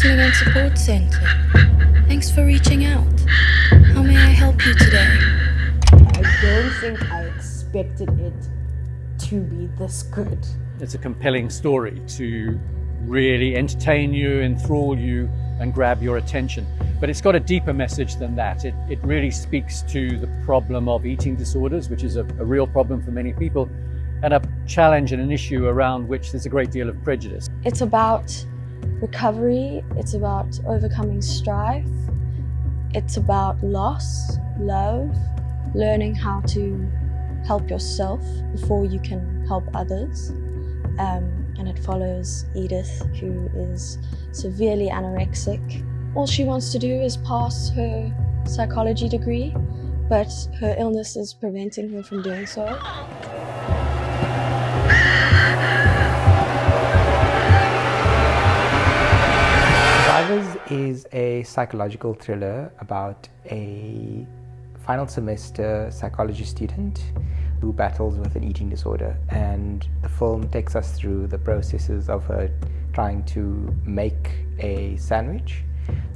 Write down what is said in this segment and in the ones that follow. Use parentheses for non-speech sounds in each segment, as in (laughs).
Counseling and Support Center. Thanks for reaching out. How may I help you today? I don't think I expected it to be this good. It's a compelling story to really entertain you, enthrall you, and grab your attention. But it's got a deeper message than that. It, it really speaks to the problem of eating disorders, which is a, a real problem for many people, and a challenge and an issue around which there's a great deal of prejudice. It's about recovery, it's about overcoming strife, it's about loss, love, learning how to help yourself before you can help others. Um, and it follows Edith, who is severely anorexic. All she wants to do is pass her psychology degree, but her illness is preventing her from doing so. Survivors is a psychological thriller about a final semester psychology student who battles with an eating disorder and the film takes us through the processes of her trying to make a sandwich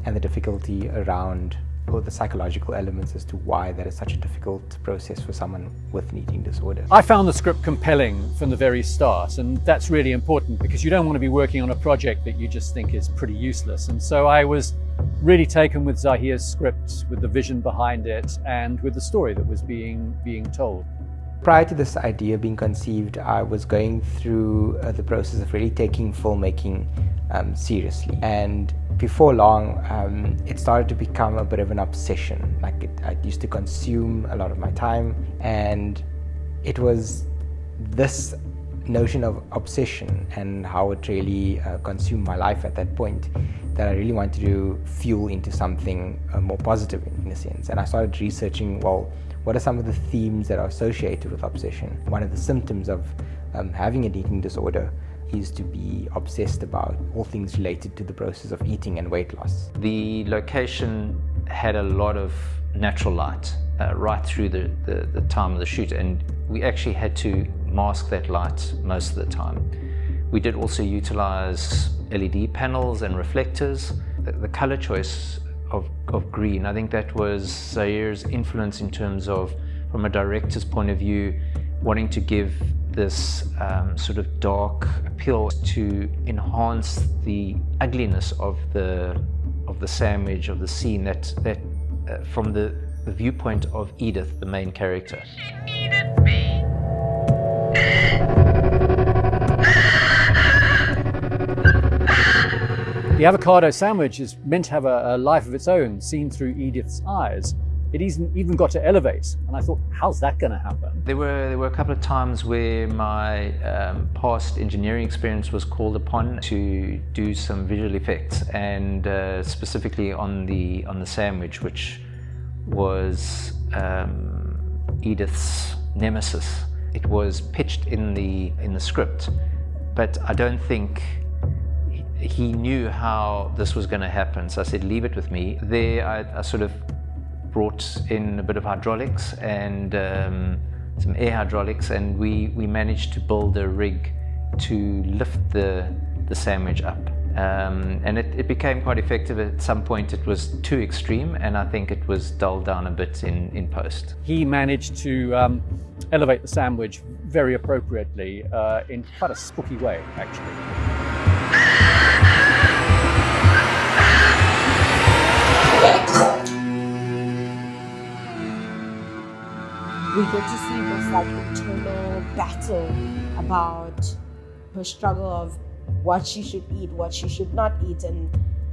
and the difficulty around or the psychological elements as to why that is such a difficult process for someone with an eating disorder. I found the script compelling from the very start and that's really important because you don't want to be working on a project that you just think is pretty useless and so I was really taken with Zahir's script, with the vision behind it and with the story that was being, being told. Prior to this idea being conceived, I was going through uh, the process of really taking filmmaking um, seriously. And before long, um, it started to become a bit of an obsession. Like it, I used to consume a lot of my time, and it was this notion of obsession and how it really uh, consumed my life at that point that I really wanted to fuel into something uh, more positive in, a sense. And I started researching, well, what are some of the themes that are associated with obsession? One of the symptoms of um, having an eating disorder is to be obsessed about all things related to the process of eating and weight loss. The location had a lot of natural light uh, right through the, the, the time of the shoot and we actually had to mask that light most of the time. We did also utilize LED panels and reflectors. The, the color choice of, of green. I think that was Zahir's influence in terms of, from a director's point of view, wanting to give this um, sort of dark appeal to enhance the ugliness of the of the sandwich of the scene that that uh, from the, the viewpoint of Edith, the main character. The avocado sandwich is meant to have a, a life of its own, seen through Edith's eyes. It even, got to elevate, and I thought, how's that going to happen? There were, there were a couple of times where my um, past engineering experience was called upon to do some visual effects, and uh, specifically on the, on the sandwich, which was um, Edith's nemesis. It was pitched in the, in the script, but I don't think he knew how this was going to happen. So I said, leave it with me. There I, I sort of brought in a bit of hydraulics and um, some air hydraulics and we, we managed to build a rig to lift the, the sandwich up. Um, and it, it, became quite effective. At some point it was too extreme and I think it was dulled down a bit in, in post. He managed to um, elevate the sandwich very appropriately uh, in quite a spooky way actually. See this like internal battle about her struggle of what she should eat, what she should not eat, and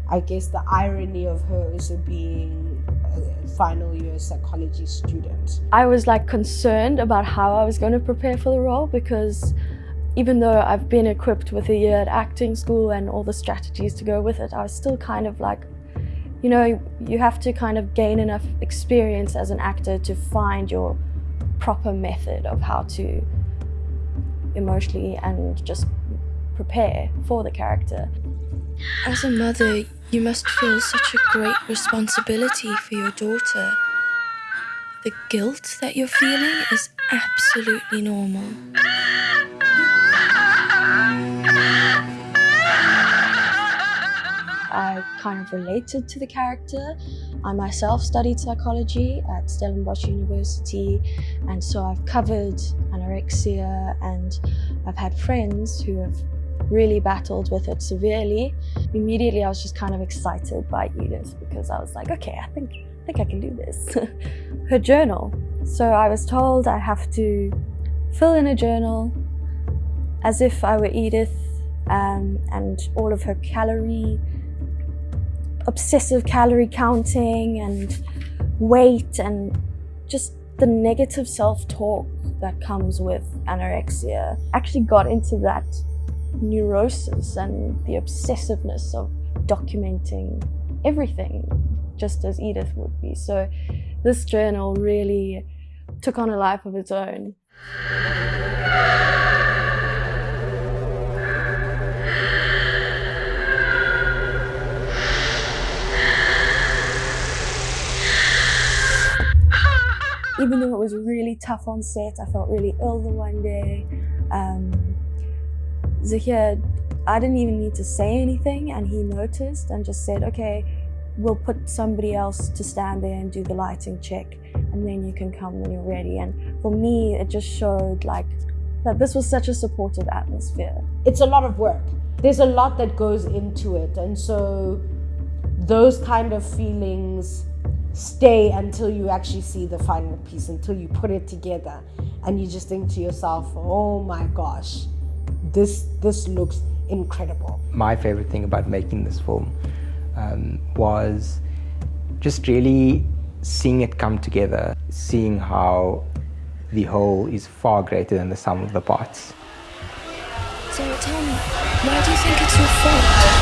I guess the irony of her also being a final year psychology student. I was like concerned about how I was going to prepare for the role because even though I've been equipped with a year at acting school and all the strategies to go with it, I was still kind of like, you know, you have to kind of gain enough experience as an actor to find your proper method of how to emotionally and just prepare for the character. As a mother, you must feel such a great responsibility for your daughter. The guilt that you're feeling is absolutely normal. I kind of related to the character. I myself studied psychology at Stellenbosch University, and so I've covered anorexia, and I've had friends who have really battled with it severely. Immediately, I was just kind of excited by Edith because I was like, okay, I think, I think I can do this. (laughs) Her journal. So I was told I have to fill in a journal as if I were Edith um, and all of her calorie, obsessive calorie counting and weight and just the negative self-talk that comes with anorexia. Actually got into that neurosis and the obsessiveness of documenting everything, just as Edith would be. So this journal really took on a life of its own. Even though it was really tough on set, I felt really ill the one day. Um, Zakia, I didn't even need to say anything and he noticed and just said, okay, we'll put somebody else to stand there and do the lighting check and then you can come when you're ready. And for me, it just showed like that this was such a supportive atmosphere. It's a lot of work. There's a lot that goes into it. And so those kind of feelings stay until you actually see the final piece, until you put it together and you just think to yourself, oh my gosh, this, this looks incredible. My favorite thing about making this film um, was just really seeing it come together, seeing how the whole is far greater than the sum of the parts. So tell me, why do you think it's your fault?